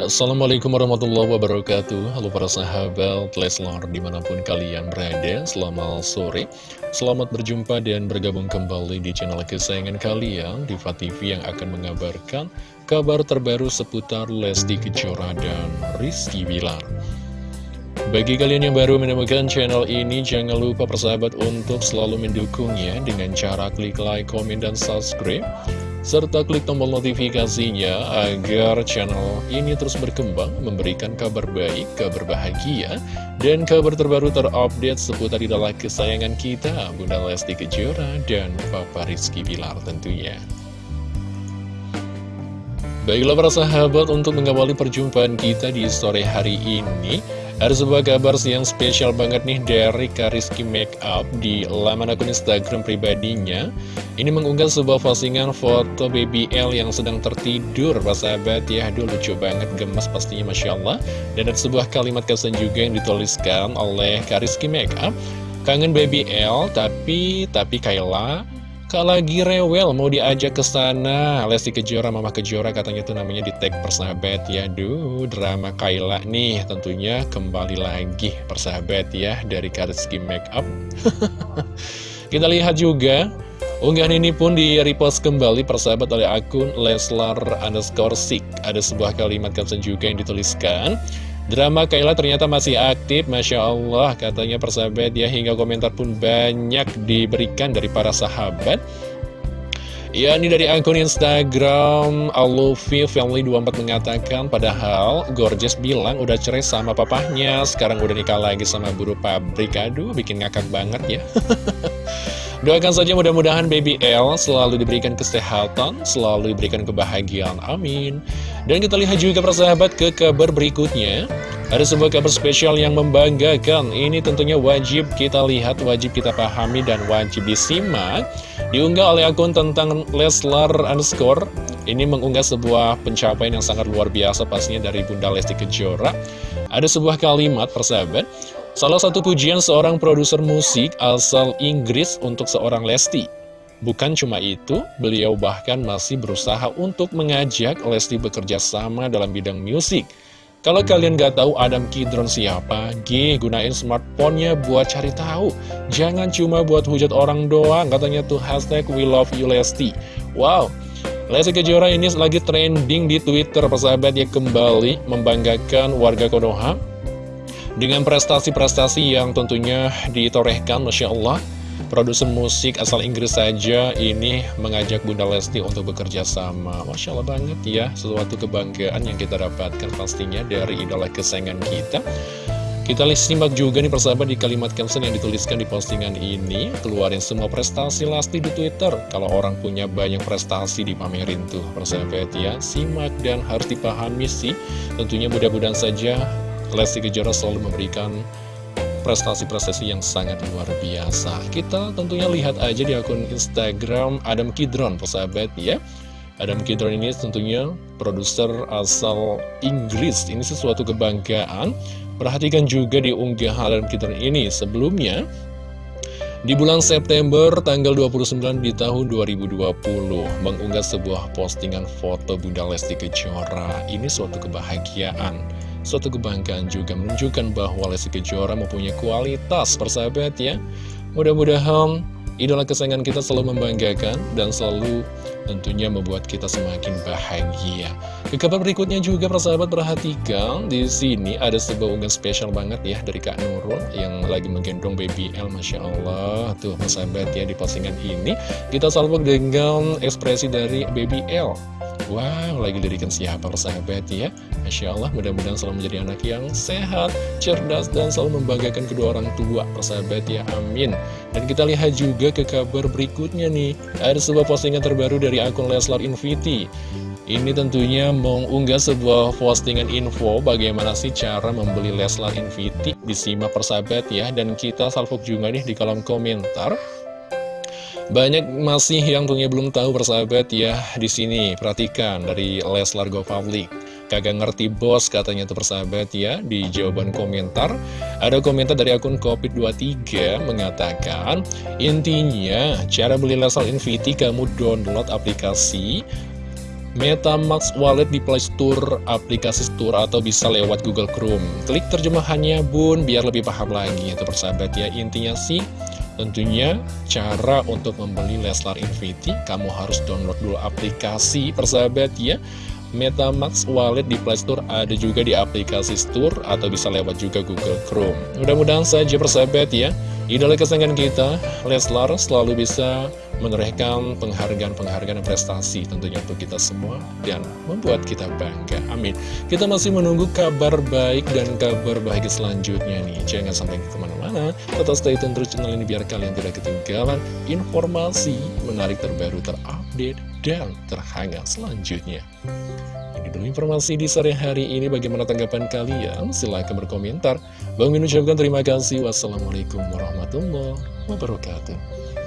Assalamualaikum warahmatullahi wabarakatuh. Halo para sahabat Leslar di mana pun kalian berada Selamat sore. Selamat berjumpa dan bergabung kembali di channel kesayangan kalian Diva TV yang akan mengabarkan kabar terbaru seputar Lesti Kejora dan Rizky Bilar. Bagi kalian yang baru menemukan channel ini, jangan lupa persahabat untuk selalu mendukungnya dengan cara klik like, komen, dan subscribe serta klik tombol notifikasinya agar channel ini terus berkembang, memberikan kabar baik, kabar bahagia, dan kabar terbaru terupdate seputar idola kesayangan kita, Bunda Lesti Kejora dan Papa Rizky Bilar tentunya. Baiklah para sahabat, untuk mengawali perjumpaan kita di sore hari ini, ada sebuah kabar yang spesial banget nih dari Kariski Makeup di laman akun Instagram pribadinya. Ini mengunggah sebuah postingan foto baby L yang sedang tertidur, Pak sahabat ya. Aduh lucu banget, gemes pastinya Masya Allah. Dan ada sebuah kalimat kesan juga yang dituliskan oleh Kariski Makeup. Kangen baby L, tapi, tapi Kayla Kak lagi rewel mau diajak ke sana. Lesti Kejora, Mama Kejora katanya tuh namanya di tag persahabat ya. Duh, drama Kayla nih tentunya kembali lagi persahabat ya Dari Karitski Makeup Kita lihat juga Unggahan ini pun di repost kembali persahabat oleh akun Leslar underscore Sik. Ada sebuah kalimat caption juga yang dituliskan Drama Kayla ternyata masih aktif, Masya Allah, katanya persahabat ya, hingga komentar pun banyak diberikan dari para sahabat. Ya, ini dari akun Instagram Alufi Family 24 mengatakan, padahal Gorgeous bilang udah cerai sama papahnya, sekarang udah nikah lagi sama buru pabrik. Aduh, bikin ngakak banget ya. Doakan saja mudah-mudahan baby L selalu diberikan kesehatan, selalu diberikan kebahagiaan. Amin. Dan kita lihat juga persahabat ke kabar berikutnya. Ada sebuah kabar spesial yang membanggakan. Ini tentunya wajib kita lihat, wajib kita pahami, dan wajib disimak. Diunggah oleh akun tentang Leslar underscore. Ini mengunggah sebuah pencapaian yang sangat luar biasa pastinya dari Bunda Lesti Kejora. Ada sebuah kalimat persahabat. Salah satu pujian seorang produser musik asal Inggris untuk seorang Lesti. Bukan cuma itu, beliau bahkan masih berusaha untuk mengajak Lesti bekerja sama dalam bidang musik. Kalau kalian gak tahu Adam Kidron siapa, G, gunain smartphone-nya buat cari tahu. Jangan cuma buat hujat orang doang, katanya tuh hashtag we love you Lesti. Wow, Lesti Kejora ini lagi trending di Twitter, persahabat ya kembali membanggakan warga Konoha dengan prestasi-prestasi yang tentunya ditorehkan, Masya Allah, produser musik asal Inggris saja ini mengajak Bunda Lesti untuk bekerja sama. Masya Allah banget ya, sesuatu kebanggaan yang kita dapatkan pastinya dari idola kesayangan kita. Kita simak juga nih persahabat di kalimat caption yang dituliskan di postingan ini Keluarin semua prestasi Lesti di Twitter Kalau orang punya banyak prestasi dipamerin tuh persahabat ya Simak dan harus dipahami sih Tentunya mudah-mudahan saja Lesti Kejora selalu memberikan prestasi-prestasi yang sangat luar biasa. Kita tentunya lihat aja di akun Instagram Adam Kidron, persahabat ya. Adam Kidron ini tentunya produser asal Inggris. Ini sesuatu kebanggaan. Perhatikan juga di unggahan Adam Kidron ini sebelumnya. Di bulan September tanggal 29 di tahun 2020 mengunggah sebuah postingan foto Bunda Lesti Kejora. Ini suatu kebahagiaan Suatu kebanggaan juga menunjukkan bahwa Lesti Kejora mempunyai kualitas persahabat ya Mudah-mudahan idola kesayangan kita selalu membanggakan dan selalu tentunya membuat kita semakin bahagia. Ke kabar berikutnya juga persahabat perhatikan di sini ada sebuah unggahan spesial banget ya dari Kak Nurul yang lagi menggendong baby L, masya Allah tuh persahabat ya di postingan ini kita salvo dengan ekspresi dari baby L. Wow, lagi dirikan siapa persahabat ya? Masya Allah, mudah-mudahan selalu menjadi anak yang sehat, cerdas, dan selalu membanggakan kedua orang tua persahabat ya, amin. Dan kita lihat juga ke kabar berikutnya nih. Ada sebuah postingan terbaru dari akun Leslar Inviti. Ini tentunya mengunggah sebuah postingan info bagaimana sih cara membeli Leslar Inviti. Disimak persahabat ya Dan kita salvok juga nih di kolom komentar banyak masih yang tentunya belum tahu persahabat ya di sini perhatikan dari Leslar Go Public. Kagak ngerti bos katanya tuh persahabat ya di jawaban komentar. Ada komentar dari akun Covid23 mengatakan intinya cara beli Leslar Infinity kamu download aplikasi MetaMask Wallet di Play Store, aplikasi Store atau bisa lewat Google Chrome. Klik terjemahannya bun, biar lebih paham lagi itu persahabat ya. Intinya sih, tentunya cara untuk membeli Leslar Infinity, kamu harus download dulu aplikasi persahabat ya. MetaMask Wallet di Play Store ada juga di aplikasi Store atau bisa lewat juga Google Chrome. Mudah-mudahan saja persahabat ya, idola kesayangan kita, Leslar selalu bisa menorehkan penghargaan-penghargaan prestasi tentunya untuk kita semua dan membuat kita bangga. Amin. Kita masih menunggu kabar baik dan kabar baik selanjutnya nih. Jangan sampai ke mana-mana, tetap stay tune terus channel ini biar kalian tidak ketinggalan informasi menarik terbaru terupdate dan terhangat selanjutnya. Ini dulu informasi di sore hari ini. Bagaimana tanggapan kalian? Silahkan berkomentar. Bang Min ucapkan terima kasih. Wassalamualaikum warahmatullahi wabarakatuh.